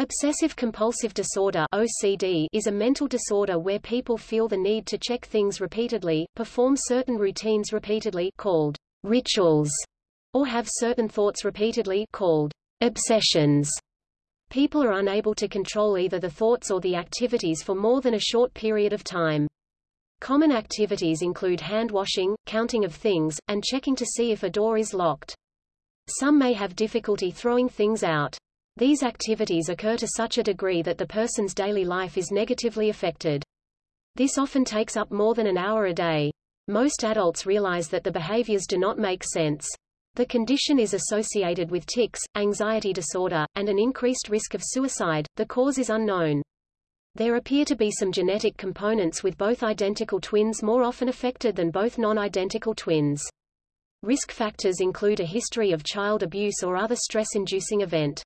Obsessive-compulsive disorder OCD is a mental disorder where people feel the need to check things repeatedly, perform certain routines repeatedly called rituals, or have certain thoughts repeatedly called obsessions. People are unable to control either the thoughts or the activities for more than a short period of time. Common activities include hand-washing, counting of things, and checking to see if a door is locked. Some may have difficulty throwing things out. These activities occur to such a degree that the person's daily life is negatively affected. This often takes up more than an hour a day. Most adults realize that the behaviors do not make sense. The condition is associated with tics, anxiety disorder, and an increased risk of suicide. The cause is unknown. There appear to be some genetic components with both identical twins more often affected than both non-identical twins. Risk factors include a history of child abuse or other stress-inducing event.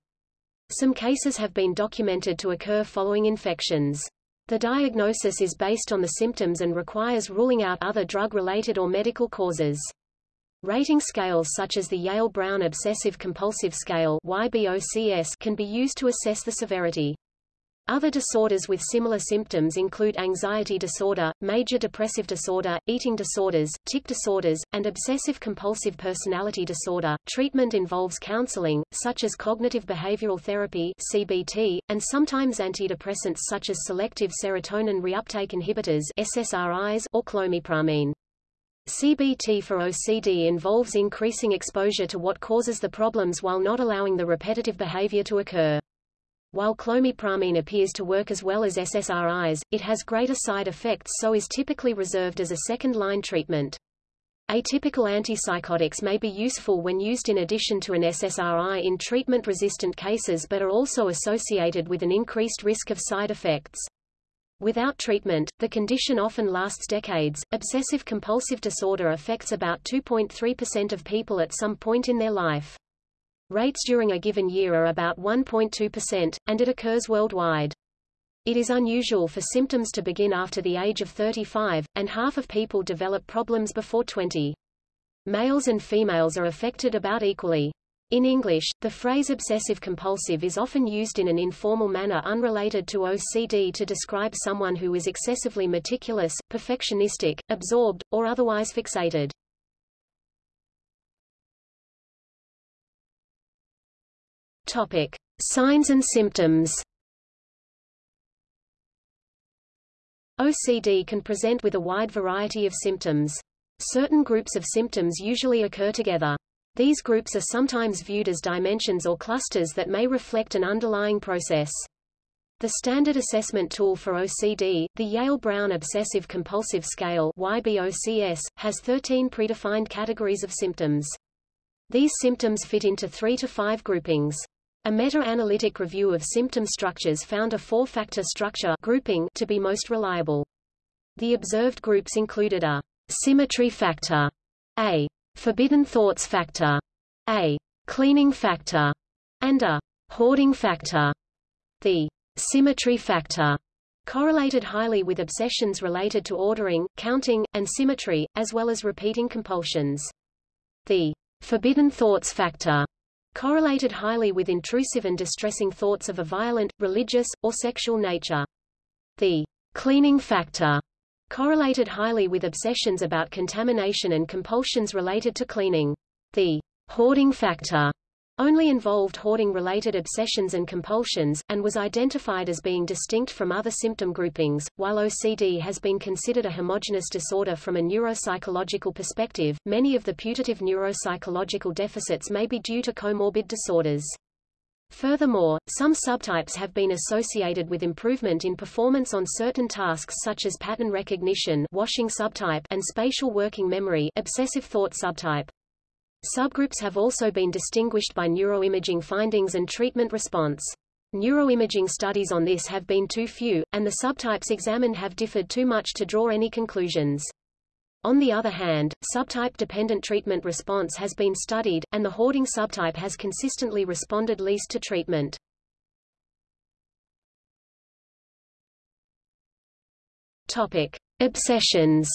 Some cases have been documented to occur following infections. The diagnosis is based on the symptoms and requires ruling out other drug-related or medical causes. Rating scales such as the Yale-Brown Obsessive-Compulsive Scale YBOCS can be used to assess the severity. Other disorders with similar symptoms include anxiety disorder, major depressive disorder, eating disorders, tic disorders, and obsessive-compulsive personality disorder. Treatment involves counseling, such as cognitive behavioral therapy (CBT), and sometimes antidepressants such as selective serotonin reuptake inhibitors (SSRIs) or clomipramine. CBT for OCD involves increasing exposure to what causes the problems while not allowing the repetitive behavior to occur. While clomipramine appears to work as well as SSRIs, it has greater side effects so is typically reserved as a second-line treatment. Atypical antipsychotics may be useful when used in addition to an SSRI in treatment-resistant cases but are also associated with an increased risk of side effects. Without treatment, the condition often lasts decades. Obsessive compulsive disorder affects about 2.3% of people at some point in their life. Rates during a given year are about 1.2%, and it occurs worldwide. It is unusual for symptoms to begin after the age of 35, and half of people develop problems before 20. Males and females are affected about equally. In English, the phrase obsessive-compulsive is often used in an informal manner unrelated to OCD to describe someone who is excessively meticulous, perfectionistic, absorbed, or otherwise fixated. Topic: Signs and symptoms. OCD can present with a wide variety of symptoms. Certain groups of symptoms usually occur together. These groups are sometimes viewed as dimensions or clusters that may reflect an underlying process. The standard assessment tool for OCD, the Yale-Brown Obsessive-Compulsive Scale YBOCS, has 13 predefined categories of symptoms. These symptoms fit into three to five groupings. A meta-analytic review of symptom structures found a four-factor structure grouping to be most reliable. The observed groups included a symmetry factor, a forbidden thoughts factor, a cleaning factor, and a hoarding factor. The symmetry factor correlated highly with obsessions related to ordering, counting, and symmetry, as well as repeating compulsions. The forbidden thoughts factor correlated highly with intrusive and distressing thoughts of a violent, religious, or sexual nature. The cleaning factor correlated highly with obsessions about contamination and compulsions related to cleaning. The hoarding factor only involved hoarding-related obsessions and compulsions, and was identified as being distinct from other symptom groupings. While OCD has been considered a homogeneous disorder from a neuropsychological perspective, many of the putative neuropsychological deficits may be due to comorbid disorders. Furthermore, some subtypes have been associated with improvement in performance on certain tasks such as pattern recognition washing subtype and spatial working memory obsessive thought subtype. Subgroups have also been distinguished by neuroimaging findings and treatment response. Neuroimaging studies on this have been too few, and the subtypes examined have differed too much to draw any conclusions. On the other hand, subtype-dependent treatment response has been studied, and the hoarding subtype has consistently responded least to treatment. Topic. Obsessions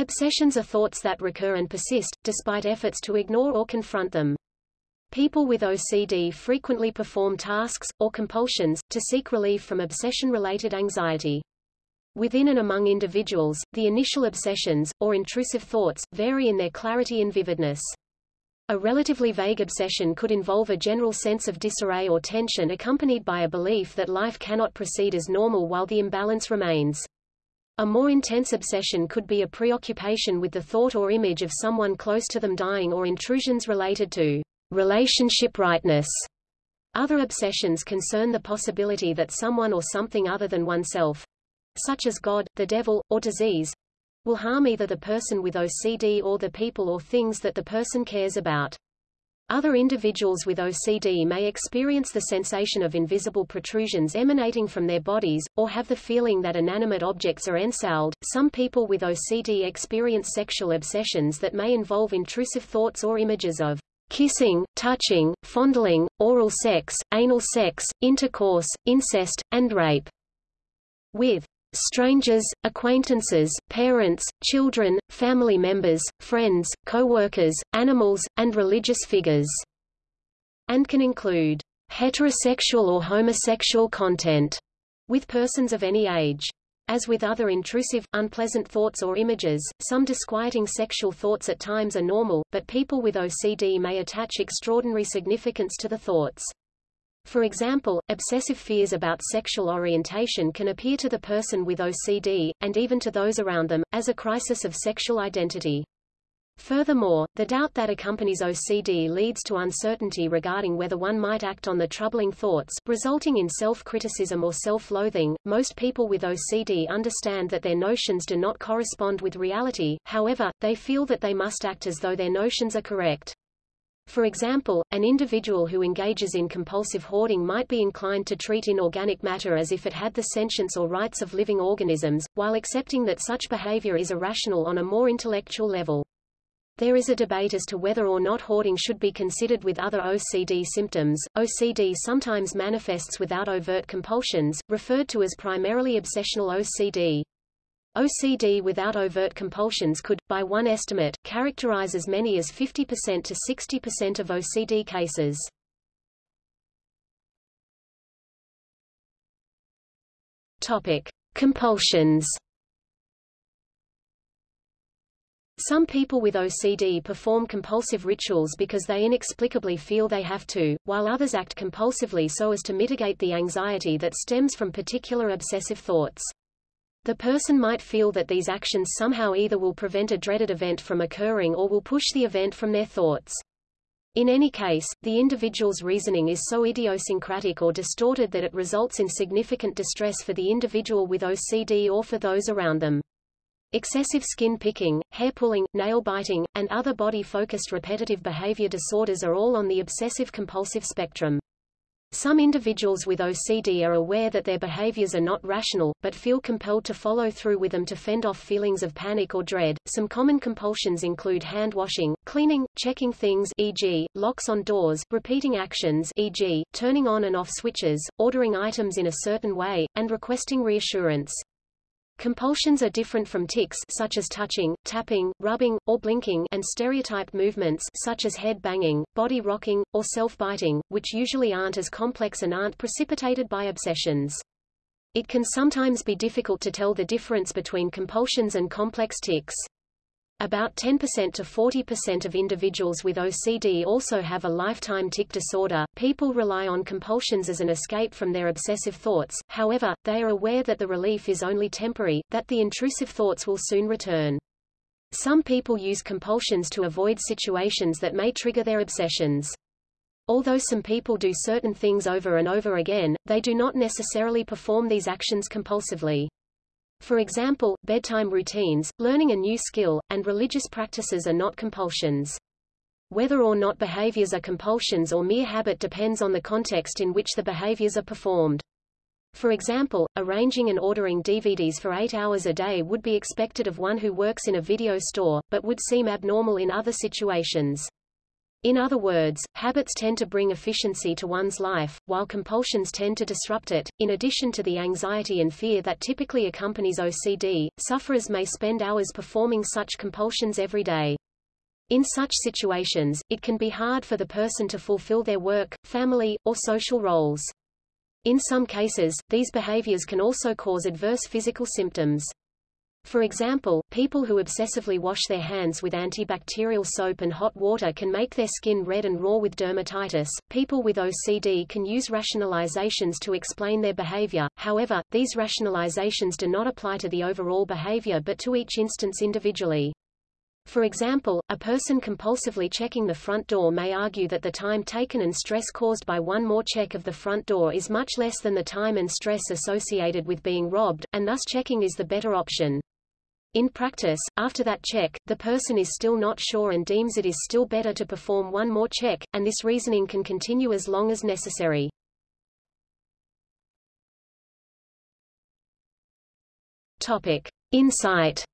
Obsessions are thoughts that recur and persist, despite efforts to ignore or confront them. People with OCD frequently perform tasks, or compulsions, to seek relief from obsession-related anxiety. Within and among individuals, the initial obsessions, or intrusive thoughts, vary in their clarity and vividness. A relatively vague obsession could involve a general sense of disarray or tension accompanied by a belief that life cannot proceed as normal while the imbalance remains. A more intense obsession could be a preoccupation with the thought or image of someone close to them dying or intrusions related to relationship rightness. Other obsessions concern the possibility that someone or something other than oneself, such as God, the devil, or disease, will harm either the person with OCD or the people or things that the person cares about. Other individuals with OCD may experience the sensation of invisible protrusions emanating from their bodies, or have the feeling that inanimate objects are ensouled. Some people with OCD experience sexual obsessions that may involve intrusive thoughts or images of kissing, touching, fondling, oral sex, anal sex, intercourse, incest, and rape. With strangers, acquaintances, parents, children, family members, friends, co-workers, animals, and religious figures, and can include heterosexual or homosexual content with persons of any age. As with other intrusive, unpleasant thoughts or images, some disquieting sexual thoughts at times are normal, but people with OCD may attach extraordinary significance to the thoughts. For example, obsessive fears about sexual orientation can appear to the person with OCD, and even to those around them, as a crisis of sexual identity. Furthermore, the doubt that accompanies OCD leads to uncertainty regarding whether one might act on the troubling thoughts, resulting in self-criticism or self-loathing. Most people with OCD understand that their notions do not correspond with reality, however, they feel that they must act as though their notions are correct. For example, an individual who engages in compulsive hoarding might be inclined to treat inorganic matter as if it had the sentience or rights of living organisms, while accepting that such behavior is irrational on a more intellectual level. There is a debate as to whether or not hoarding should be considered with other OCD symptoms. OCD sometimes manifests without overt compulsions, referred to as primarily obsessional OCD. OCD without overt compulsions could, by one estimate, characterize as many as 50% to 60% of OCD cases. Topic: Compulsions. Some people with OCD perform compulsive rituals because they inexplicably feel they have to, while others act compulsively so as to mitigate the anxiety that stems from particular obsessive thoughts. The person might feel that these actions somehow either will prevent a dreaded event from occurring or will push the event from their thoughts. In any case, the individual's reasoning is so idiosyncratic or distorted that it results in significant distress for the individual with OCD or for those around them. Excessive skin picking, hair pulling, nail biting, and other body-focused repetitive behavior disorders are all on the obsessive-compulsive spectrum. Some individuals with OCD are aware that their behaviors are not rational, but feel compelled to follow through with them to fend off feelings of panic or dread. Some common compulsions include hand washing, cleaning, checking things e.g., locks on doors, repeating actions e.g., turning on and off switches, ordering items in a certain way, and requesting reassurance. Compulsions are different from tics such as touching, tapping, rubbing, or blinking and stereotyped movements such as head banging, body rocking, or self-biting, which usually aren't as complex and aren't precipitated by obsessions. It can sometimes be difficult to tell the difference between compulsions and complex tics. About 10% to 40% of individuals with OCD also have a lifetime tic disorder. People rely on compulsions as an escape from their obsessive thoughts, however, they are aware that the relief is only temporary, that the intrusive thoughts will soon return. Some people use compulsions to avoid situations that may trigger their obsessions. Although some people do certain things over and over again, they do not necessarily perform these actions compulsively. For example, bedtime routines, learning a new skill, and religious practices are not compulsions. Whether or not behaviors are compulsions or mere habit depends on the context in which the behaviors are performed. For example, arranging and ordering DVDs for eight hours a day would be expected of one who works in a video store, but would seem abnormal in other situations. In other words, habits tend to bring efficiency to one's life, while compulsions tend to disrupt it. In addition to the anxiety and fear that typically accompanies OCD, sufferers may spend hours performing such compulsions every day. In such situations, it can be hard for the person to fulfill their work, family, or social roles. In some cases, these behaviors can also cause adverse physical symptoms. For example, people who obsessively wash their hands with antibacterial soap and hot water can make their skin red and raw with dermatitis. People with OCD can use rationalizations to explain their behavior, however, these rationalizations do not apply to the overall behavior but to each instance individually. For example, a person compulsively checking the front door may argue that the time taken and stress caused by one more check of the front door is much less than the time and stress associated with being robbed, and thus checking is the better option. In practice, after that check, the person is still not sure and deems it is still better to perform one more check, and this reasoning can continue as long as necessary. Topic. Insight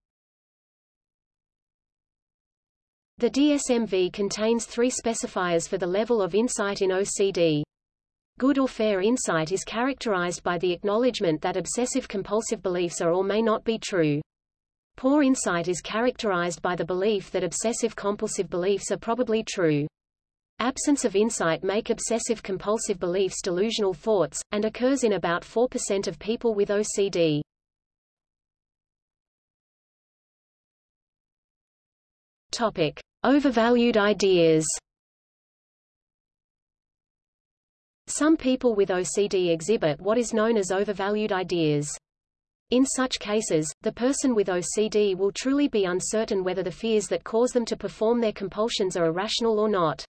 The DSM-V contains three specifiers for the level of insight in OCD. Good or fair insight is characterized by the acknowledgement that obsessive-compulsive beliefs are or may not be true. Poor insight is characterized by the belief that obsessive-compulsive beliefs are probably true. Absence of insight make obsessive-compulsive beliefs delusional thoughts, and occurs in about 4% of people with OCD. Topic. Overvalued ideas Some people with OCD exhibit what is known as overvalued ideas. In such cases, the person with OCD will truly be uncertain whether the fears that cause them to perform their compulsions are irrational or not.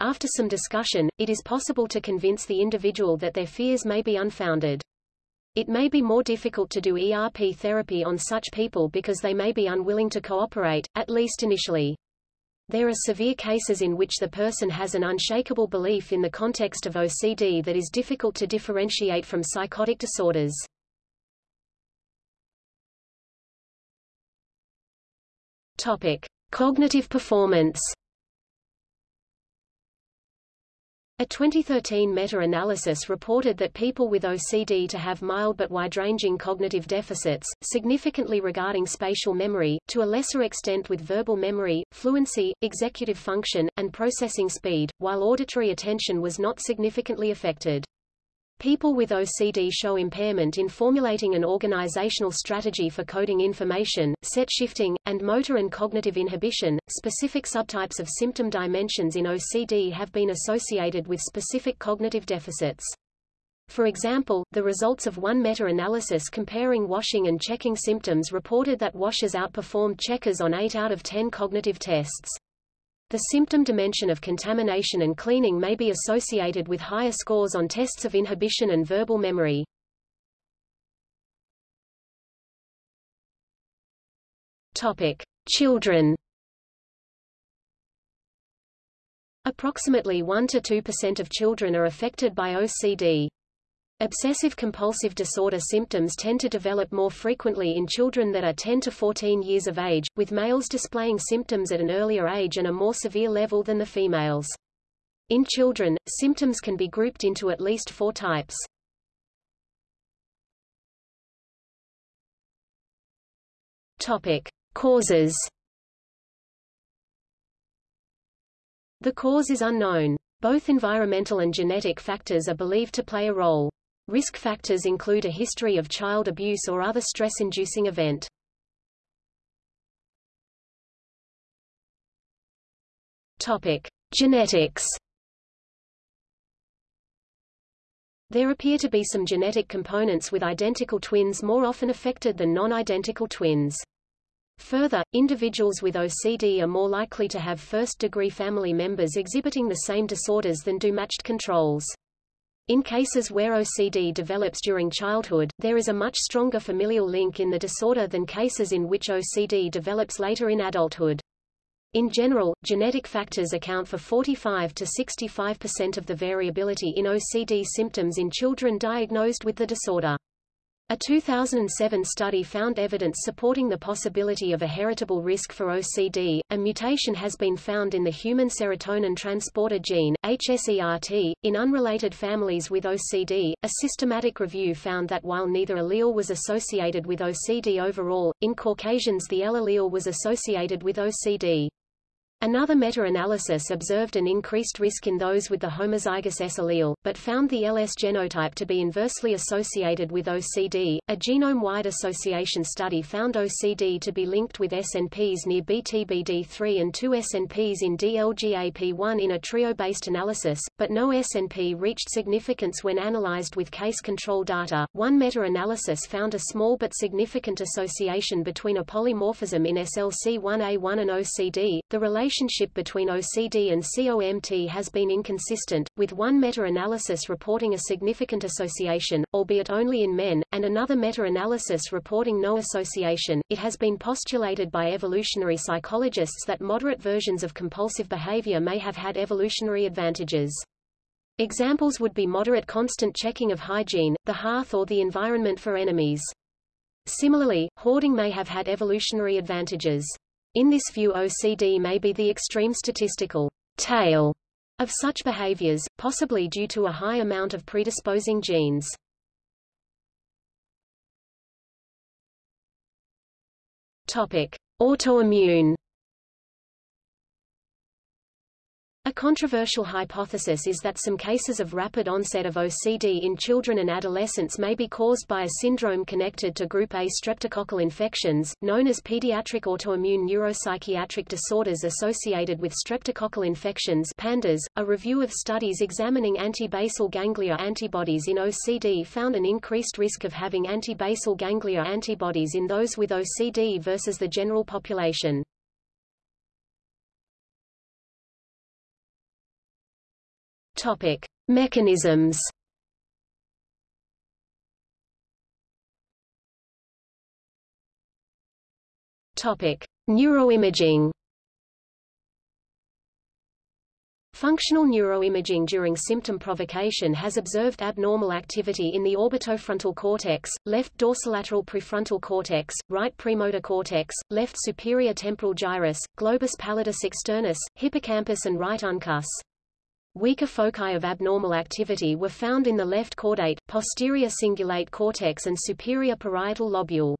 After some discussion, it is possible to convince the individual that their fears may be unfounded. It may be more difficult to do ERP therapy on such people because they may be unwilling to cooperate, at least initially. There are severe cases in which the person has an unshakable belief in the context of OCD that is difficult to differentiate from psychotic disorders. Topic: Cognitive performance. A 2013 meta-analysis reported that people with OCD to have mild but wide-ranging cognitive deficits, significantly regarding spatial memory, to a lesser extent with verbal memory, fluency, executive function, and processing speed, while auditory attention was not significantly affected. People with OCD show impairment in formulating an organizational strategy for coding information, set shifting, and motor and cognitive inhibition. Specific subtypes of symptom dimensions in OCD have been associated with specific cognitive deficits. For example, the results of one meta-analysis comparing washing and checking symptoms reported that washers outperformed checkers on 8 out of 10 cognitive tests. The symptom dimension of contamination and cleaning may be associated with higher scores on tests of inhibition and verbal memory. Topic: Children. Approximately 1 to 2% of children are affected by OCD. Obsessive-compulsive disorder symptoms tend to develop more frequently in children that are 10 to 14 years of age, with males displaying symptoms at an earlier age and a more severe level than the females. In children, symptoms can be grouped into at least four types. Topic. Causes The cause is unknown. Both environmental and genetic factors are believed to play a role. Risk factors include a history of child abuse or other stress-inducing event. Topic: Genetics. There appear to be some genetic components with identical twins more often affected than non-identical twins. Further, individuals with OCD are more likely to have first-degree family members exhibiting the same disorders than do matched controls. In cases where OCD develops during childhood, there is a much stronger familial link in the disorder than cases in which OCD develops later in adulthood. In general, genetic factors account for 45 to 65% of the variability in OCD symptoms in children diagnosed with the disorder. A 2007 study found evidence supporting the possibility of a heritable risk for OCD. A mutation has been found in the human serotonin transporter gene, HSERT, in unrelated families with OCD. A systematic review found that while neither allele was associated with OCD overall, in Caucasians the L allele was associated with OCD. Another meta-analysis observed an increased risk in those with the homozygous S allele, but found the LS genotype to be inversely associated with OCD. A genome-wide association study found OCD to be linked with SNPs near BTBD3 and two SNPs in DLGAP1 in a trio-based analysis, but no SNP reached significance when analyzed with case control data. One meta-analysis found a small but significant association between a polymorphism in SLC1A1 and OCD. The relation relationship between OCD and COMT has been inconsistent, with one meta-analysis reporting a significant association, albeit only in men, and another meta-analysis reporting no association. It has been postulated by evolutionary psychologists that moderate versions of compulsive behavior may have had evolutionary advantages. Examples would be moderate constant checking of hygiene, the hearth or the environment for enemies. Similarly, hoarding may have had evolutionary advantages. In this view OCD may be the extreme statistical tail of such behaviors, possibly due to a high amount of predisposing genes. Topic: Autoimmune A controversial hypothesis is that some cases of rapid onset of OCD in children and adolescents may be caused by a syndrome connected to group A streptococcal infections, known as pediatric autoimmune neuropsychiatric disorders associated with streptococcal infections PANDAS. .A review of studies examining antibasal ganglia antibodies in OCD found an increased risk of having antibasal ganglia antibodies in those with OCD versus the general population. Topic: Mechanisms. Topic: Neuroimaging. Functional neuroimaging during symptom provocation has observed abnormal activity in the orbitofrontal cortex, left dorsolateral prefrontal cortex, right premotor cortex, left superior temporal gyrus, globus pallidus externus, hippocampus and right uncus. Weaker foci of abnormal activity were found in the left caudate, posterior cingulate cortex and superior parietal lobule.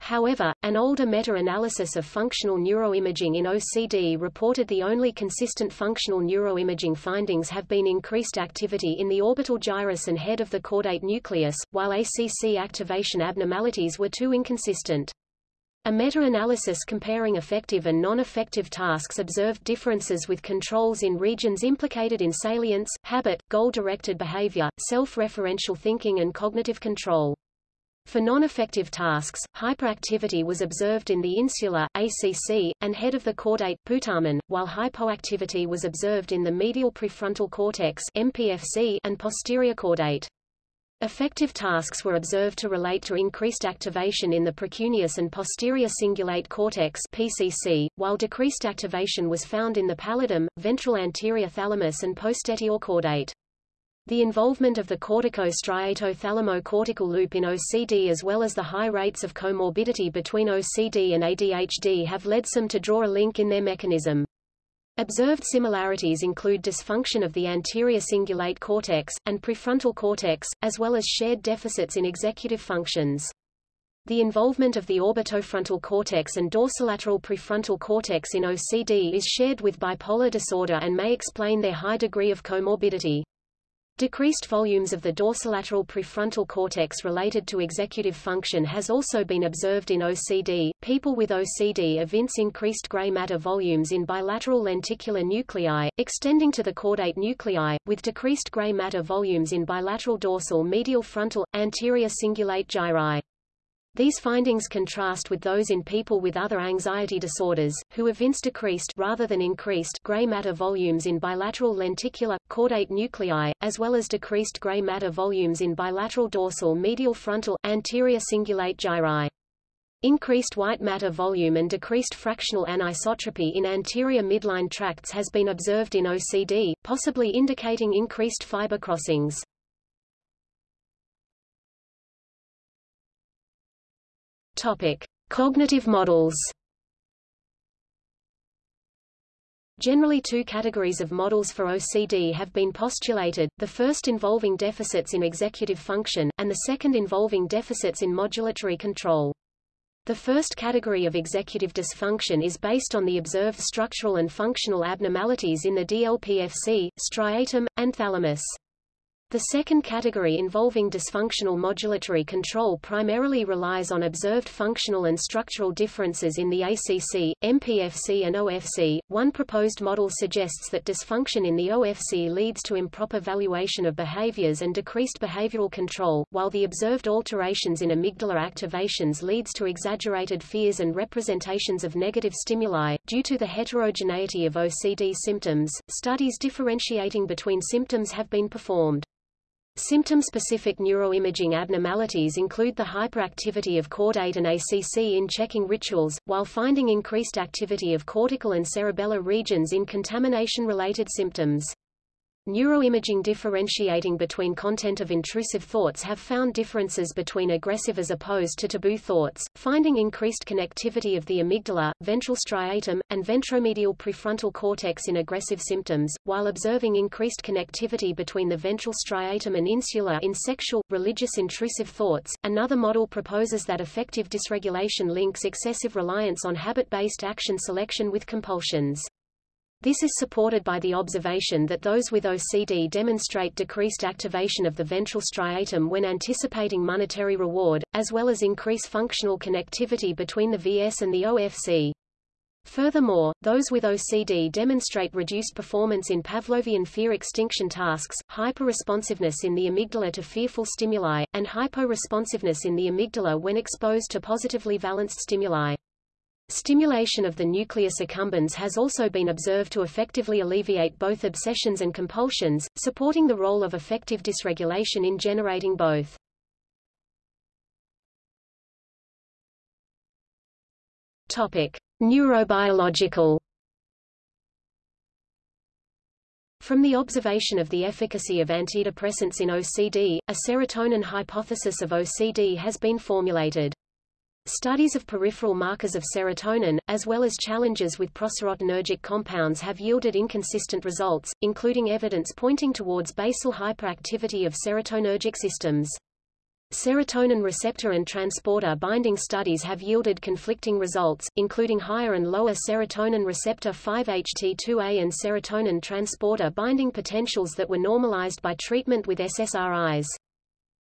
However, an older meta-analysis of functional neuroimaging in OCD reported the only consistent functional neuroimaging findings have been increased activity in the orbital gyrus and head of the caudate nucleus, while ACC activation abnormalities were too inconsistent. A meta-analysis comparing affective and non-affective tasks observed differences with controls in regions implicated in salience, habit, goal-directed behavior, self-referential thinking and cognitive control. For non-affective tasks, hyperactivity was observed in the insula, ACC, and head of the caudate, putamen, while hypoactivity was observed in the medial prefrontal cortex MPFC and posterior caudate. Affective tasks were observed to relate to increased activation in the precuneus and posterior cingulate cortex PCC, while decreased activation was found in the pallidum, ventral anterior thalamus and posterior caudate. The involvement of the cortico-striato-thalamo-cortical loop in OCD as well as the high rates of comorbidity between OCD and ADHD have led some to draw a link in their mechanism. Observed similarities include dysfunction of the anterior cingulate cortex, and prefrontal cortex, as well as shared deficits in executive functions. The involvement of the orbitofrontal cortex and dorsolateral prefrontal cortex in OCD is shared with bipolar disorder and may explain their high degree of comorbidity. Decreased volumes of the dorsolateral prefrontal cortex related to executive function has also been observed in OCD. People with OCD evince increased gray matter volumes in bilateral lenticular nuclei, extending to the caudate nuclei, with decreased gray matter volumes in bilateral dorsal medial frontal, anterior cingulate gyri. These findings contrast with those in people with other anxiety disorders, who evince decreased rather than increased gray matter volumes in bilateral lenticular, caudate nuclei, as well as decreased gray matter volumes in bilateral dorsal medial frontal, anterior cingulate gyri. Increased white matter volume and decreased fractional anisotropy in anterior midline tracts has been observed in OCD, possibly indicating increased fiber crossings. Topic: Cognitive models. Generally two categories of models for OCD have been postulated, the first involving deficits in executive function, and the second involving deficits in modulatory control. The first category of executive dysfunction is based on the observed structural and functional abnormalities in the DLPFC, striatum, and thalamus. The second category involving dysfunctional modulatory control primarily relies on observed functional and structural differences in the ACC, MPFC and OFC. One proposed model suggests that dysfunction in the OFC leads to improper valuation of behaviors and decreased behavioral control, while the observed alterations in amygdala activations leads to exaggerated fears and representations of negative stimuli. Due to the heterogeneity of OCD symptoms, studies differentiating between symptoms have been performed. Symptom-specific neuroimaging abnormalities include the hyperactivity of caudate and ACC in checking rituals, while finding increased activity of cortical and cerebellar regions in contamination-related symptoms. Neuroimaging differentiating between content of intrusive thoughts have found differences between aggressive as opposed to taboo thoughts, finding increased connectivity of the amygdala, ventral striatum, and ventromedial prefrontal cortex in aggressive symptoms, while observing increased connectivity between the ventral striatum and insula in sexual, religious intrusive thoughts. Another model proposes that affective dysregulation links excessive reliance on habit-based action selection with compulsions. This is supported by the observation that those with OCD demonstrate decreased activation of the ventral striatum when anticipating monetary reward, as well as increase functional connectivity between the VS and the OFC. Furthermore, those with OCD demonstrate reduced performance in Pavlovian fear extinction tasks, hyperresponsiveness in the amygdala to fearful stimuli, and hyporesponsiveness in the amygdala when exposed to positively valenced stimuli. Stimulation of the nucleus accumbens has also been observed to effectively alleviate both obsessions and compulsions, supporting the role of affective dysregulation in generating both. Topic: Neurobiological From the observation of the efficacy of antidepressants in OCD, a serotonin hypothesis of OCD has been formulated. Studies of peripheral markers of serotonin, as well as challenges with proserotonergic compounds have yielded inconsistent results, including evidence pointing towards basal hyperactivity of serotonergic systems. Serotonin receptor and transporter binding studies have yielded conflicting results, including higher and lower serotonin receptor 5-HT2A and serotonin transporter binding potentials that were normalized by treatment with SSRIs.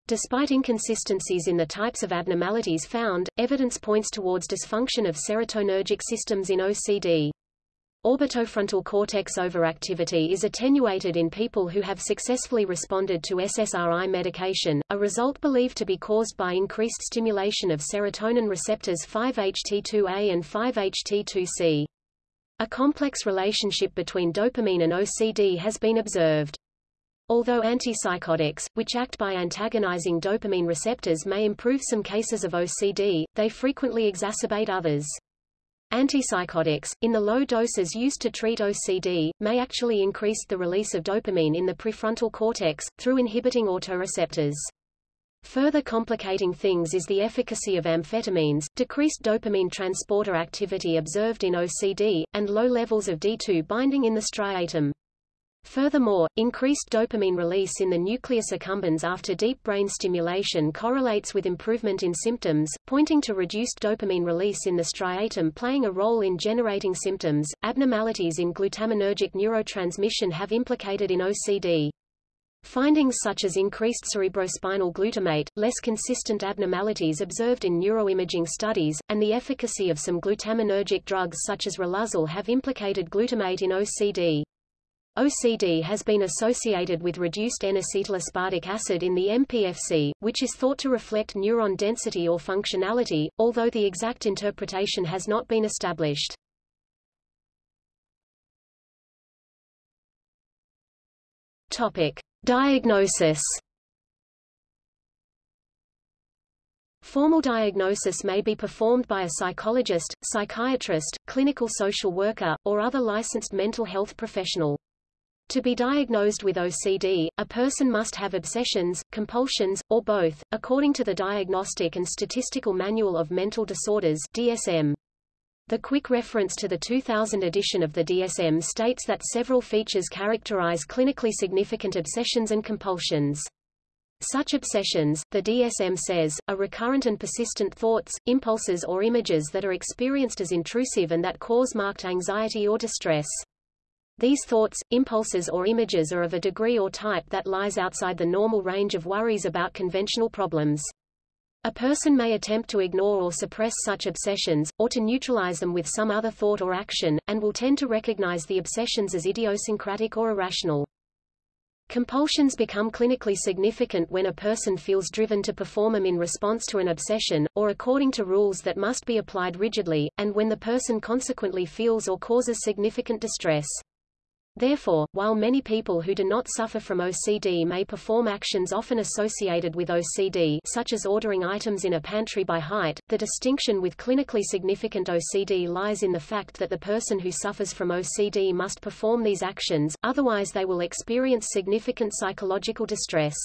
Despite inconsistencies in the types of abnormalities found, evidence points towards dysfunction of serotonergic systems in OCD. Orbitofrontal cortex overactivity is attenuated in people who have successfully responded to SSRI medication, a result believed to be caused by increased stimulation of serotonin receptors 5-HT2A and 5-HT2C. A complex relationship between dopamine and OCD has been observed. Although antipsychotics, which act by antagonizing dopamine receptors may improve some cases of OCD, they frequently exacerbate others. Antipsychotics, in the low doses used to treat OCD, may actually increase the release of dopamine in the prefrontal cortex, through inhibiting autoreceptors. Further complicating things is the efficacy of amphetamines, decreased dopamine transporter activity observed in OCD, and low levels of D2 binding in the striatum. Furthermore, increased dopamine release in the nucleus accumbens after deep brain stimulation correlates with improvement in symptoms, pointing to reduced dopamine release in the striatum playing a role in generating symptoms. Abnormalities in glutaminergic neurotransmission have implicated in OCD. Findings such as increased cerebrospinal glutamate, less consistent abnormalities observed in neuroimaging studies, and the efficacy of some glutaminergic drugs such as Riluzole have implicated glutamate in OCD. OCD has been associated with reduced N-acetylaspartic acid in the MPFC, which is thought to reflect neuron density or functionality, although the exact interpretation has not been established. Topic: Diagnosis. Formal diagnosis may be performed by a psychologist, psychiatrist, clinical social worker, or other licensed mental health professional. To be diagnosed with OCD, a person must have obsessions, compulsions, or both, according to the Diagnostic and Statistical Manual of Mental Disorders DSM. The quick reference to the 2000 edition of the DSM states that several features characterize clinically significant obsessions and compulsions. Such obsessions, the DSM says, are recurrent and persistent thoughts, impulses or images that are experienced as intrusive and that cause marked anxiety or distress. These thoughts, impulses or images are of a degree or type that lies outside the normal range of worries about conventional problems. A person may attempt to ignore or suppress such obsessions, or to neutralize them with some other thought or action, and will tend to recognize the obsessions as idiosyncratic or irrational. Compulsions become clinically significant when a person feels driven to perform them in response to an obsession, or according to rules that must be applied rigidly, and when the person consequently feels or causes significant distress. Therefore, while many people who do not suffer from OCD may perform actions often associated with OCD such as ordering items in a pantry by height, the distinction with clinically significant OCD lies in the fact that the person who suffers from OCD must perform these actions, otherwise they will experience significant psychological distress.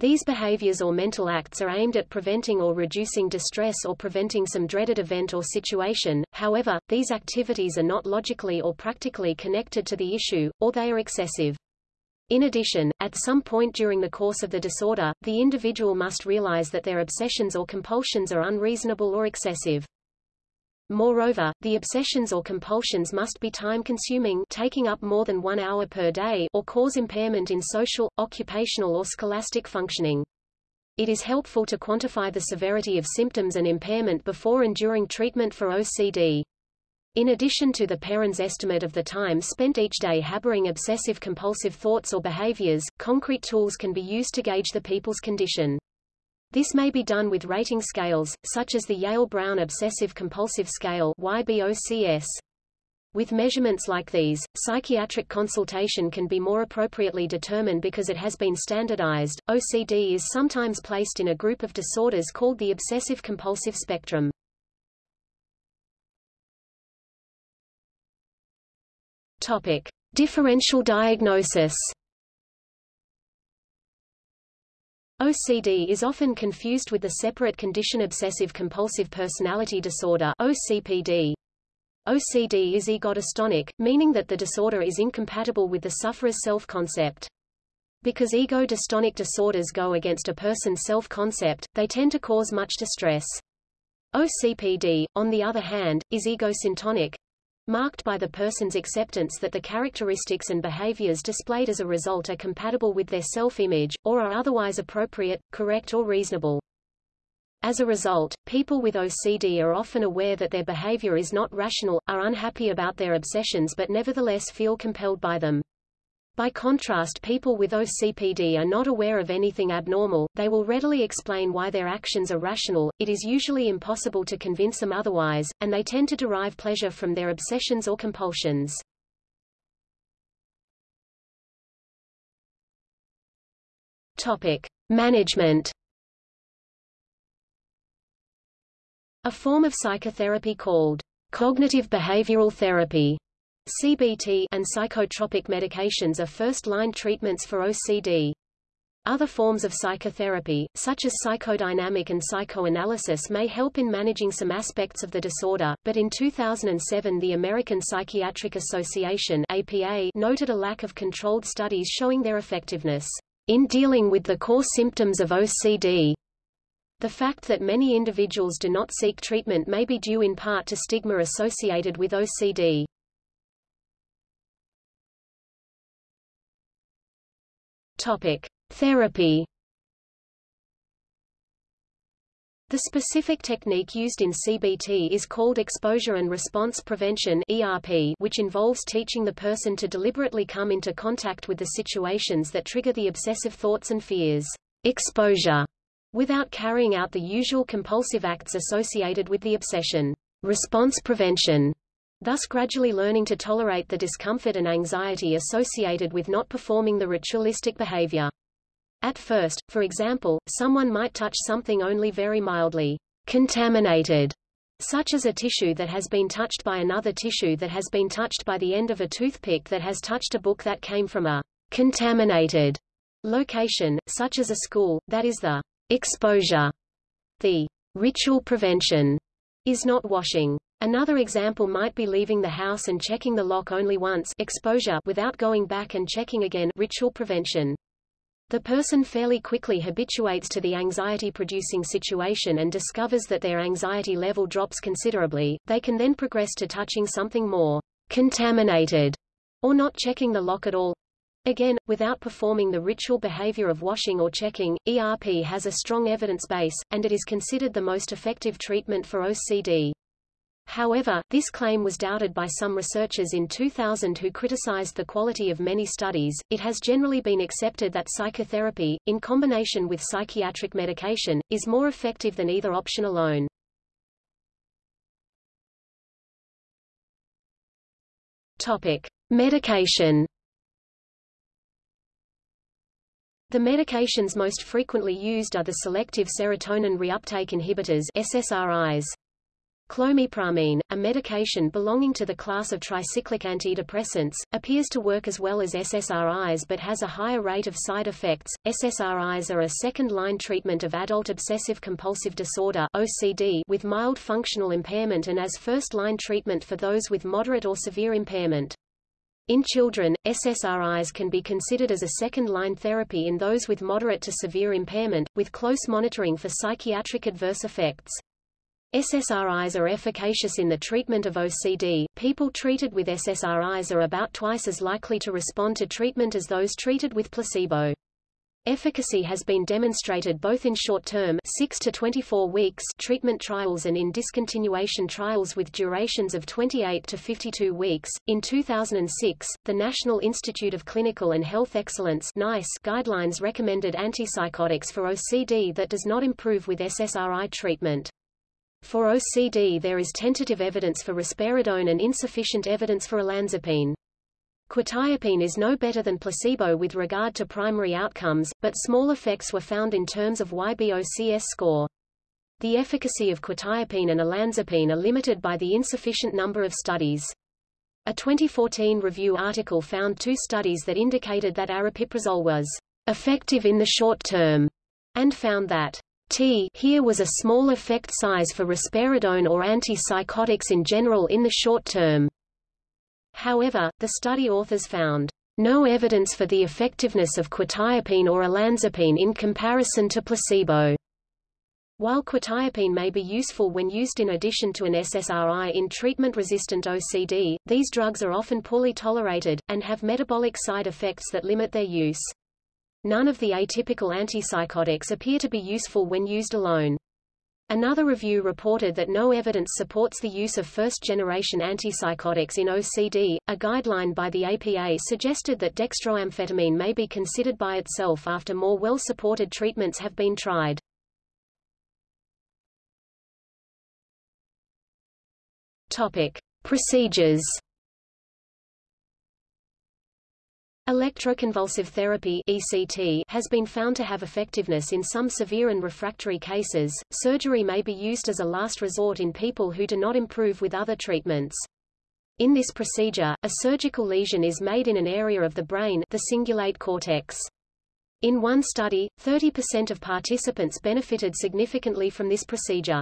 These behaviors or mental acts are aimed at preventing or reducing distress or preventing some dreaded event or situation, however, these activities are not logically or practically connected to the issue, or they are excessive. In addition, at some point during the course of the disorder, the individual must realize that their obsessions or compulsions are unreasonable or excessive. Moreover, the obsessions or compulsions must be time-consuming taking up more than one hour per day or cause impairment in social, occupational or scholastic functioning. It is helpful to quantify the severity of symptoms and impairment before and during treatment for OCD. In addition to the Perens estimate of the time spent each day harboring obsessive-compulsive thoughts or behaviors, concrete tools can be used to gauge the people's condition. This may be done with rating scales, such as the Yale-Brown Obsessive-Compulsive Scale YBOCS. With measurements like these, psychiatric consultation can be more appropriately determined because it has been standardized. OCD is sometimes placed in a group of disorders called the obsessive-compulsive spectrum. Topic: Differential diagnosis. OCD is often confused with the separate condition obsessive-compulsive personality disorder OCPD. OCD is ego-dystonic, meaning that the disorder is incompatible with the sufferer's self-concept. Because ego-dystonic disorders go against a person's self-concept, they tend to cause much distress. OCPD, on the other hand, is ego-syntonic, marked by the person's acceptance that the characteristics and behaviors displayed as a result are compatible with their self-image, or are otherwise appropriate, correct or reasonable. As a result, people with OCD are often aware that their behavior is not rational, are unhappy about their obsessions but nevertheless feel compelled by them. By contrast people with OCPD are not aware of anything abnormal, they will readily explain why their actions are rational, it is usually impossible to convince them otherwise, and they tend to derive pleasure from their obsessions or compulsions. Topic. Management A form of psychotherapy called cognitive behavioral therapy CBT and psychotropic medications are first-line treatments for OCD. Other forms of psychotherapy, such as psychodynamic and psychoanalysis may help in managing some aspects of the disorder, but in 2007 the American Psychiatric Association APA noted a lack of controlled studies showing their effectiveness in dealing with the core symptoms of OCD. The fact that many individuals do not seek treatment may be due in part to stigma associated with OCD. Topic: Therapy. The specific technique used in CBT is called exposure and response prevention ERP, which involves teaching the person to deliberately come into contact with the situations that trigger the obsessive thoughts and fears. Exposure without carrying out the usual compulsive acts associated with the obsession. Response prevention thus gradually learning to tolerate the discomfort and anxiety associated with not performing the ritualistic behavior. At first, for example, someone might touch something only very mildly contaminated, such as a tissue that has been touched by another tissue that has been touched by the end of a toothpick that has touched a book that came from a contaminated location, such as a school, that is the exposure. The ritual prevention is not washing. Another example might be leaving the house and checking the lock only once exposure without going back and checking again ritual prevention. The person fairly quickly habituates to the anxiety-producing situation and discovers that their anxiety level drops considerably, they can then progress to touching something more contaminated, or not checking the lock at all. Again, without performing the ritual behavior of washing or checking, ERP has a strong evidence base, and it is considered the most effective treatment for OCD. However, this claim was doubted by some researchers in 2000 who criticized the quality of many studies. It has generally been accepted that psychotherapy, in combination with psychiatric medication, is more effective than either option alone. Topic: Medication. The medications most frequently used are the selective serotonin reuptake inhibitors SSRIs. Clomipramine, a medication belonging to the class of tricyclic antidepressants, appears to work as well as SSRIs but has a higher rate of side effects. SSRIs are a second-line treatment of adult obsessive-compulsive disorder (OCD) with mild functional impairment and as first-line treatment for those with moderate or severe impairment. In children, SSRIs can be considered as a second-line therapy in those with moderate to severe impairment, with close monitoring for psychiatric adverse effects. SSRIs are efficacious in the treatment of OCD. People treated with SSRIs are about twice as likely to respond to treatment as those treated with placebo. Efficacy has been demonstrated both in short-term 6 to 24 weeks treatment trials and in discontinuation trials with durations of 28 to 52 weeks. In 2006, the National Institute of Clinical and Health Excellence (NICE) guidelines recommended antipsychotics for OCD that does not improve with SSRI treatment. For OCD there is tentative evidence for risperidone and insufficient evidence for olanzapine. Quetiapine is no better than placebo with regard to primary outcomes, but small effects were found in terms of YBOCS score. The efficacy of quetiapine and olanzapine are limited by the insufficient number of studies. A 2014 review article found two studies that indicated that aripiprazole was effective in the short term, and found that T here was a small effect size for risperidone or antipsychotics in general in the short term. However, the study authors found no evidence for the effectiveness of quetiapine or olanzapine in comparison to placebo. While quetiapine may be useful when used in addition to an SSRI in treatment-resistant OCD, these drugs are often poorly tolerated, and have metabolic side effects that limit their use. None of the atypical antipsychotics appear to be useful when used alone. Another review reported that no evidence supports the use of first-generation antipsychotics in OCD. A guideline by the APA suggested that dextroamphetamine may be considered by itself after more well-supported treatments have been tried. Topic: Procedures Electroconvulsive therapy ECT has been found to have effectiveness in some severe and refractory cases. Surgery may be used as a last resort in people who do not improve with other treatments. In this procedure, a surgical lesion is made in an area of the brain the cingulate cortex. In one study, 30% of participants benefited significantly from this procedure.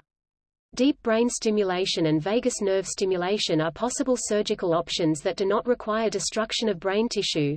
Deep brain stimulation and vagus nerve stimulation are possible surgical options that do not require destruction of brain tissue.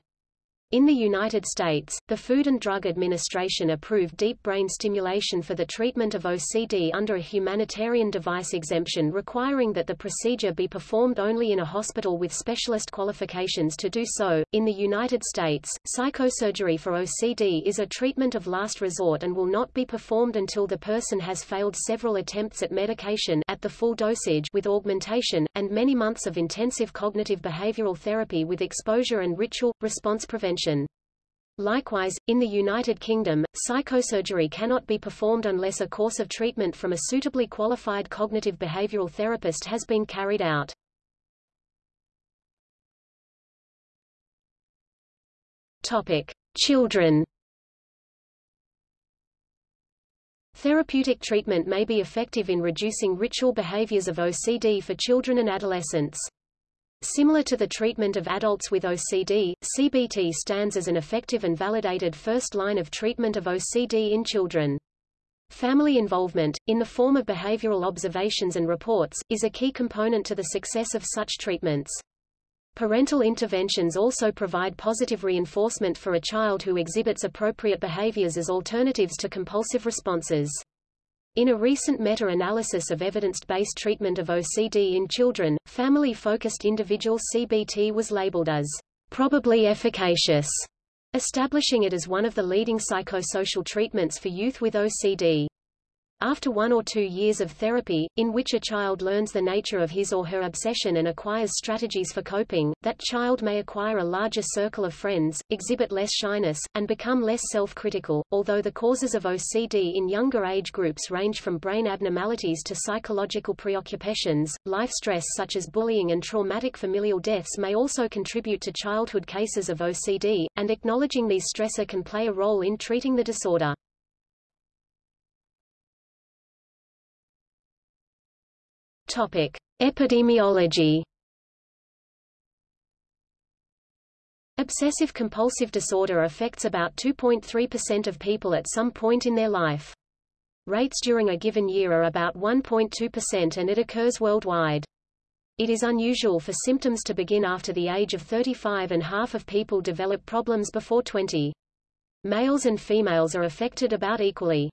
In the United States, the Food and Drug Administration approved deep brain stimulation for the treatment of OCD under a humanitarian device exemption requiring that the procedure be performed only in a hospital with specialist qualifications to do so. In the United States, psychosurgery for OCD is a treatment of last resort and will not be performed until the person has failed several attempts at medication at the full dosage with augmentation, and many months of intensive cognitive behavioral therapy with exposure and ritual, response prevention prevention. Likewise, in the United Kingdom, psychosurgery cannot be performed unless a course of treatment from a suitably qualified cognitive behavioral therapist has been carried out. Topic: Children. Therapeutic treatment may be effective in reducing ritual behaviors of OCD for children and adolescents. Similar to the treatment of adults with OCD, CBT stands as an effective and validated first line of treatment of OCD in children. Family involvement, in the form of behavioral observations and reports, is a key component to the success of such treatments. Parental interventions also provide positive reinforcement for a child who exhibits appropriate behaviors as alternatives to compulsive responses. In a recent meta-analysis of evidence-based treatment of OCD in children, family-focused individual CBT was labeled as probably efficacious, establishing it as one of the leading psychosocial treatments for youth with OCD. After one or two years of therapy, in which a child learns the nature of his or her obsession and acquires strategies for coping, that child may acquire a larger circle of friends, exhibit less shyness, and become less self-critical. Although the causes of OCD in younger age groups range from brain abnormalities to psychological preoccupations, life stress such as bullying and traumatic familial deaths may also contribute to childhood cases of OCD, and acknowledging these stressor can play a role in treating the disorder. Topic: Epidemiology. Obsessive-compulsive disorder affects about 2.3% of people at some point in their life. Rates during a given year are about 1.2% and it occurs worldwide. It is unusual for symptoms to begin after the age of 35 and half of people develop problems before 20. Males and females are affected about equally.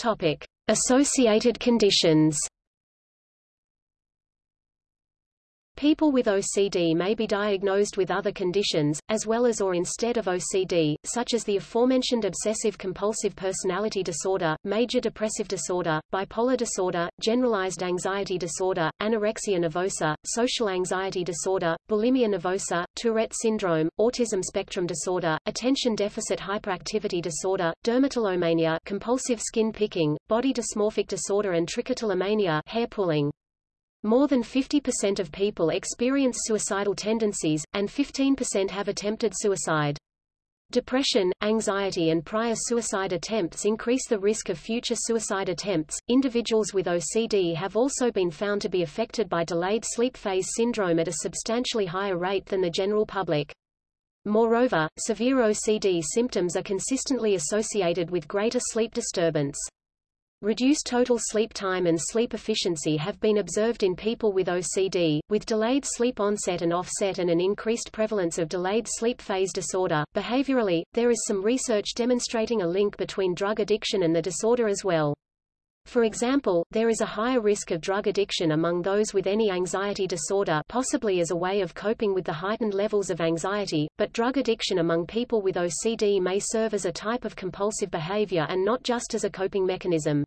Topic: Associated conditions. People with OCD may be diagnosed with other conditions, as well as or instead of OCD, such as the aforementioned obsessive-compulsive personality disorder, major depressive disorder, bipolar disorder, generalized anxiety disorder, anorexia nervosa, social anxiety disorder, bulimia nervosa, Tourette syndrome, autism spectrum disorder, attention deficit hyperactivity disorder, dermatillomania compulsive skin picking, body dysmorphic disorder and trichotillomania hair pulling. More than 50% of people experience suicidal tendencies, and 15% have attempted suicide. Depression, anxiety and prior suicide attempts increase the risk of future suicide attempts. Individuals with OCD have also been found to be affected by delayed sleep phase syndrome at a substantially higher rate than the general public. Moreover, severe OCD symptoms are consistently associated with greater sleep disturbance. Reduced total sleep time and sleep efficiency have been observed in people with OCD, with delayed sleep onset and offset and an increased prevalence of delayed sleep phase disorder. Behaviorally, there is some research demonstrating a link between drug addiction and the disorder as well. For example, there is a higher risk of drug addiction among those with any anxiety disorder possibly as a way of coping with the heightened levels of anxiety, but drug addiction among people with OCD may serve as a type of compulsive behavior and not just as a coping mechanism.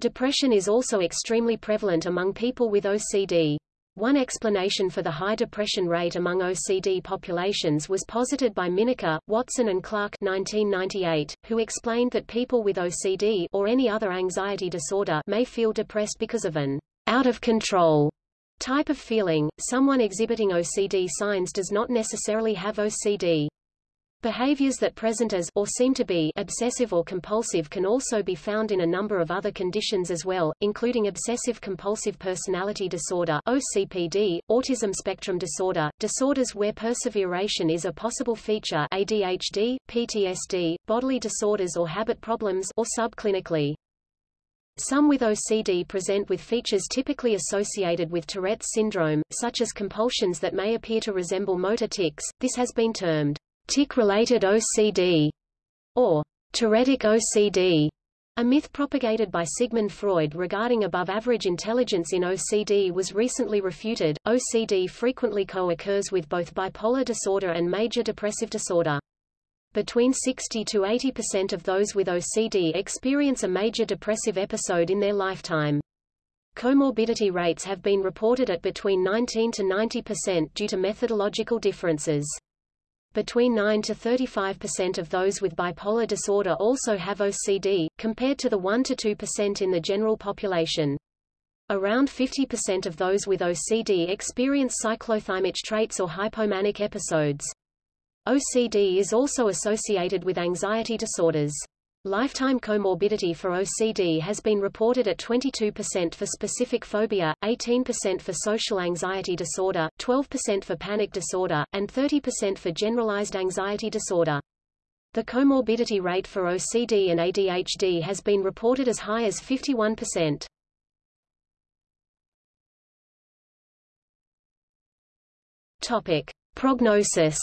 Depression is also extremely prevalent among people with OCD. One explanation for the high depression rate among OCD populations was posited by Mineka, Watson and Clark 1998, who explained that people with OCD or any other anxiety disorder may feel depressed because of an out of control type of feeling. Someone exhibiting OCD signs does not necessarily have OCD. Behaviors that present as or seem to be obsessive or compulsive can also be found in a number of other conditions as well, including obsessive-compulsive personality disorder OCPD, autism spectrum disorder, disorders where perseveration is a possible feature ADHD, PTSD, bodily disorders or habit problems or subclinically. Some with OCD present with features typically associated with Tourette's syndrome, such as compulsions that may appear to resemble motor tics. This has been termed tic-related OCD, or Tourettic OCD. A myth propagated by Sigmund Freud regarding above-average intelligence in OCD was recently refuted. OCD frequently co-occurs with both bipolar disorder and major depressive disorder. Between 60 to 80% of those with OCD experience a major depressive episode in their lifetime. Comorbidity rates have been reported at between 19 to 90% due to methodological differences. Between 9 to 35% of those with bipolar disorder also have OCD, compared to the 1 to 2% in the general population. Around 50% of those with OCD experience cyclothymic traits or hypomanic episodes. OCD is also associated with anxiety disorders. Lifetime comorbidity for OCD has been reported at 22% for specific phobia, 18% for social anxiety disorder, 12% for panic disorder, and 30% for generalized anxiety disorder. The comorbidity rate for OCD and ADHD has been reported as high as 51%. Topic: Prognosis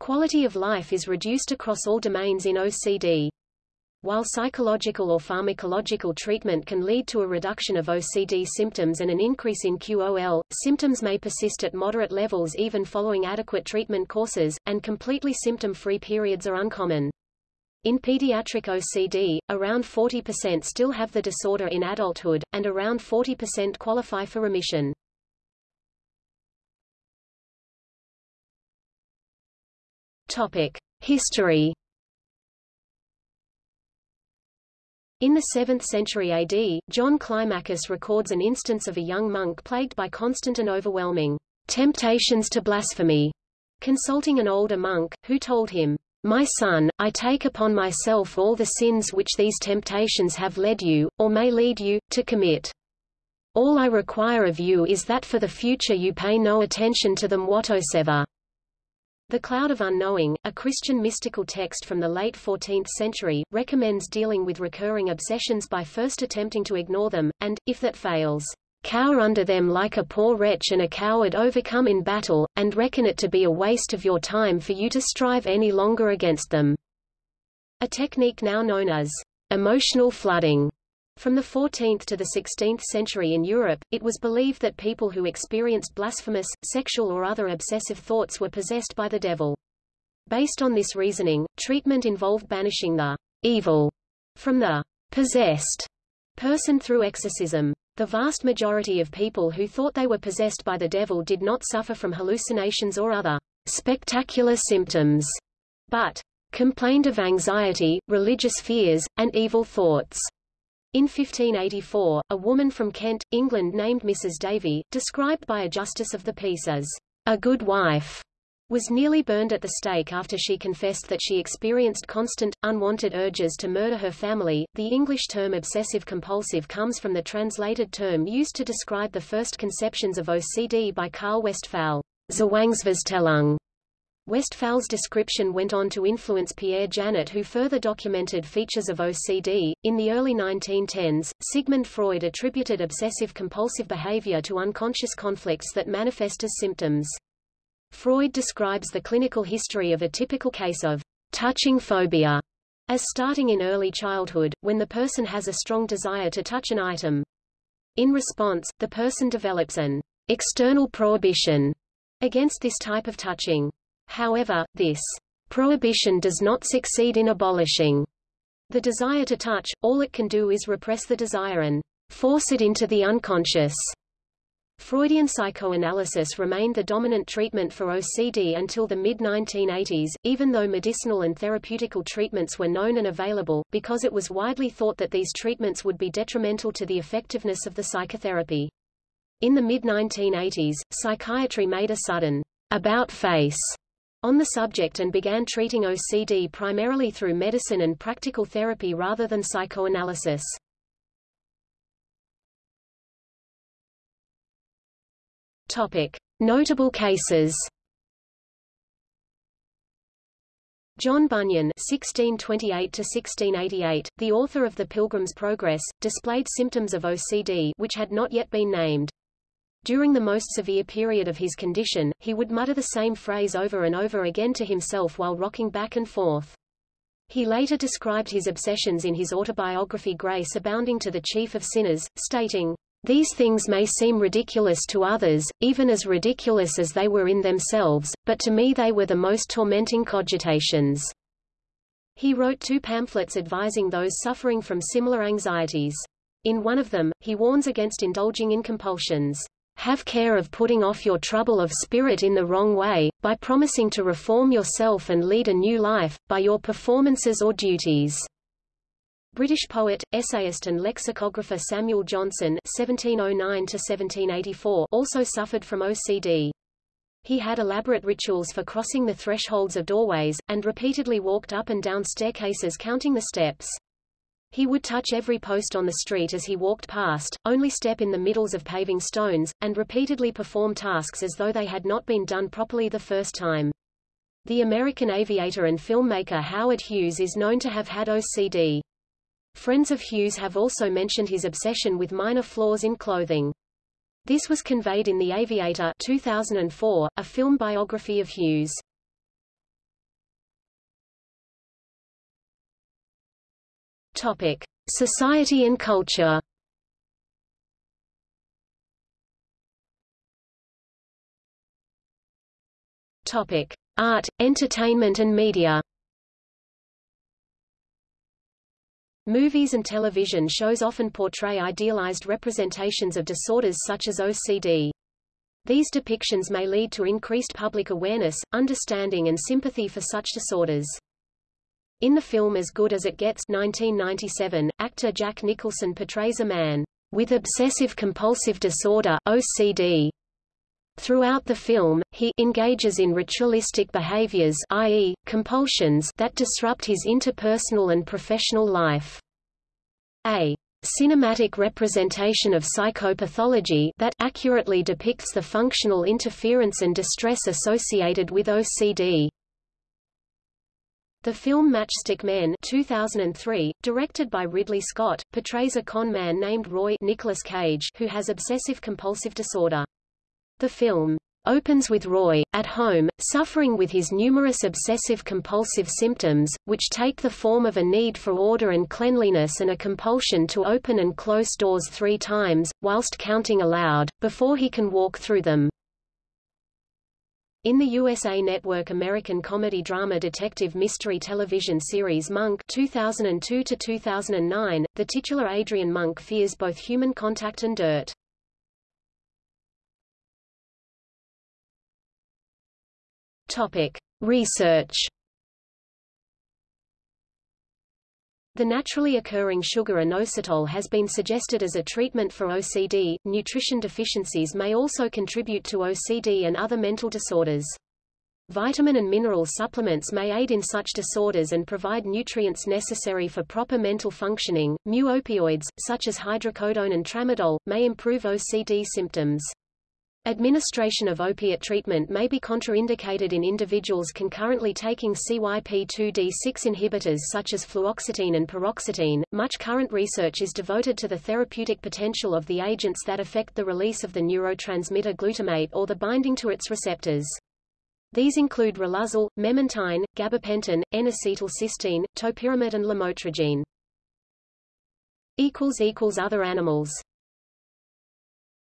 Quality of life is reduced across all domains in OCD. While psychological or pharmacological treatment can lead to a reduction of OCD symptoms and an increase in QOL, symptoms may persist at moderate levels even following adequate treatment courses, and completely symptom-free periods are uncommon. In pediatric OCD, around 40% still have the disorder in adulthood, and around 40% qualify for remission. Topic: History. In the 7th century AD, John Climacus records an instance of a young monk plagued by constant and overwhelming temptations to blasphemy, consulting an older monk, who told him, My son, I take upon myself all the sins which these temptations have led you, or may lead you, to commit. All I require of you is that for the future you pay no attention to them whatsoever. The Cloud of Unknowing, a Christian mystical text from the late 14th century, recommends dealing with recurring obsessions by first attempting to ignore them, and, if that fails, cower under them like a poor wretch and a coward overcome in battle, and reckon it to be a waste of your time for you to strive any longer against them. A technique now known as emotional flooding from the 14th to the 16th century in Europe, it was believed that people who experienced blasphemous, sexual or other obsessive thoughts were possessed by the devil. Based on this reasoning, treatment involved banishing the evil from the possessed person through exorcism. The vast majority of people who thought they were possessed by the devil did not suffer from hallucinations or other spectacular symptoms, but complained of anxiety, religious fears, and evil thoughts. In 1584, a woman from Kent, England named Mrs. Davy, described by a justice of the peace as a good wife, was nearly burned at the stake after she confessed that she experienced constant, unwanted urges to murder her family. The English term obsessive-compulsive comes from the translated term used to describe the first conceptions of OCD by Carl Westphal, Zwangsvorstellung, Westphal's description went on to influence Pierre Janet who further documented features of OCD. In the early 1910s, Sigmund Freud attributed obsessive-compulsive behavior to unconscious conflicts that manifest as symptoms. Freud describes the clinical history of a typical case of touching phobia as starting in early childhood, when the person has a strong desire to touch an item. In response, the person develops an external prohibition against this type of touching. However, this prohibition does not succeed in abolishing the desire to touch, all it can do is repress the desire and force it into the unconscious. Freudian psychoanalysis remained the dominant treatment for OCD until the mid-1980s, even though medicinal and therapeutical treatments were known and available, because it was widely thought that these treatments would be detrimental to the effectiveness of the psychotherapy. In the mid-1980s, psychiatry made a sudden about-face on the subject and began treating OCD primarily through medicine and practical therapy rather than psychoanalysis. Topic. Notable cases John Bunyan (1628–1688), the author of *The Pilgrim's Progress*, displayed symptoms of OCD which had not yet been named. During the most severe period of his condition, he would mutter the same phrase over and over again to himself while rocking back and forth. He later described his obsessions in his autobiography Grace Abounding to the Chief of Sinners, stating, These things may seem ridiculous to others, even as ridiculous as they were in themselves, but to me they were the most tormenting cogitations. He wrote two pamphlets advising those suffering from similar anxieties. In one of them, he warns against indulging in compulsions. Have care of putting off your trouble of spirit in the wrong way, by promising to reform yourself and lead a new life, by your performances or duties. British poet, essayist and lexicographer Samuel Johnson (1709–1784) also suffered from OCD. He had elaborate rituals for crossing the thresholds of doorways, and repeatedly walked up and down staircases counting the steps. He would touch every post on the street as he walked past, only step in the middles of paving stones, and repeatedly perform tasks as though they had not been done properly the first time. The American aviator and filmmaker Howard Hughes is known to have had OCD. Friends of Hughes have also mentioned his obsession with minor flaws in clothing. This was conveyed in The Aviator 2004, a film biography of Hughes. Topic: Society and culture. Topic: Art, entertainment and media. Movies and television shows often portray idealized representations of disorders such as OCD. These depictions may lead to increased public awareness, understanding and sympathy for such disorders. In the film As Good as It Gets 1997, actor Jack Nicholson portrays a man with obsessive-compulsive disorder OCD. Throughout the film, he engages in ritualistic behaviors i.e., compulsions that disrupt his interpersonal and professional life. A cinematic representation of psychopathology that accurately depicts the functional interference and distress associated with OCD. The film Matchstick Men 2003, directed by Ridley Scott, portrays a con man named Roy Nicolas Cage who has obsessive-compulsive disorder. The film opens with Roy, at home, suffering with his numerous obsessive-compulsive symptoms, which take the form of a need for order and cleanliness and a compulsion to open and close doors three times, whilst counting aloud, before he can walk through them. In the USA Network American comedy drama detective mystery television series Monk 2002 2009, the titular Adrian Monk fears both human contact and dirt. Topic: Research The naturally occurring sugar inositol has been suggested as a treatment for OCD. Nutrition deficiencies may also contribute to OCD and other mental disorders. Vitamin and mineral supplements may aid in such disorders and provide nutrients necessary for proper mental functioning. Mu opioids, such as hydrocodone and tramadol, may improve OCD symptoms. Administration of opiate treatment may be contraindicated in individuals concurrently taking CYP2D6 inhibitors such as fluoxetine and paroxetine. Much current research is devoted to the therapeutic potential of the agents that affect the release of the neurotransmitter glutamate or the binding to its receptors. These include riluzole, memantine, gabapentin, N-acetylcysteine, topiramate and lamotrigine. Other animals